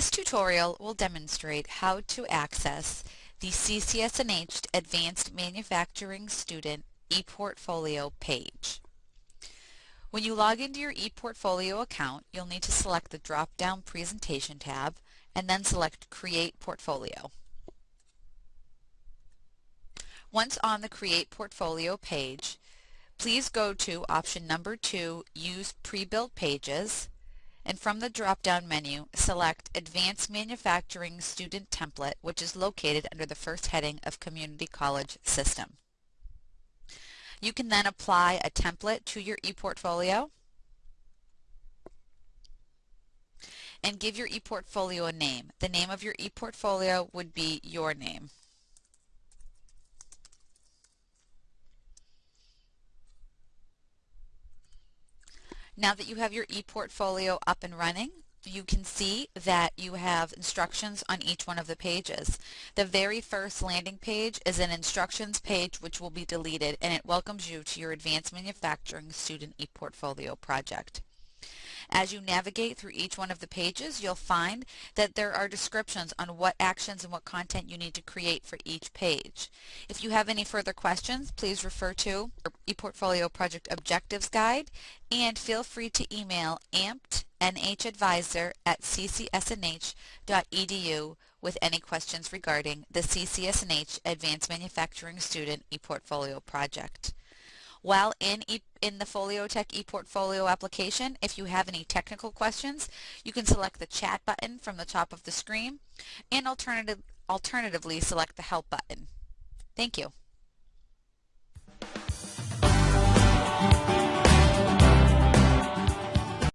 This tutorial will demonstrate how to access the CCSNH Advanced Manufacturing Student ePortfolio page. When you log into your ePortfolio account, you'll need to select the drop-down Presentation tab and then select Create Portfolio. Once on the Create Portfolio page, please go to option number two, Use Pre-Built Pages, and from the drop-down menu, select Advanced Manufacturing Student Template, which is located under the first heading of Community College System. You can then apply a template to your ePortfolio and give your ePortfolio a name. The name of your ePortfolio would be your name. Now that you have your ePortfolio up and running, you can see that you have instructions on each one of the pages. The very first landing page is an instructions page which will be deleted and it welcomes you to your Advanced Manufacturing Student ePortfolio project. As you navigate through each one of the pages, you'll find that there are descriptions on what actions and what content you need to create for each page. If you have any further questions, please refer to ePortfolio Project Objectives Guide and feel free to email amped nhadvisor at ccsnh.edu with any questions regarding the CCSNH Advanced Manufacturing Student ePortfolio project. While in, e in the Foliotek ePortfolio application, if you have any technical questions, you can select the chat button from the top of the screen and alternative, alternatively select the help button. Thank you.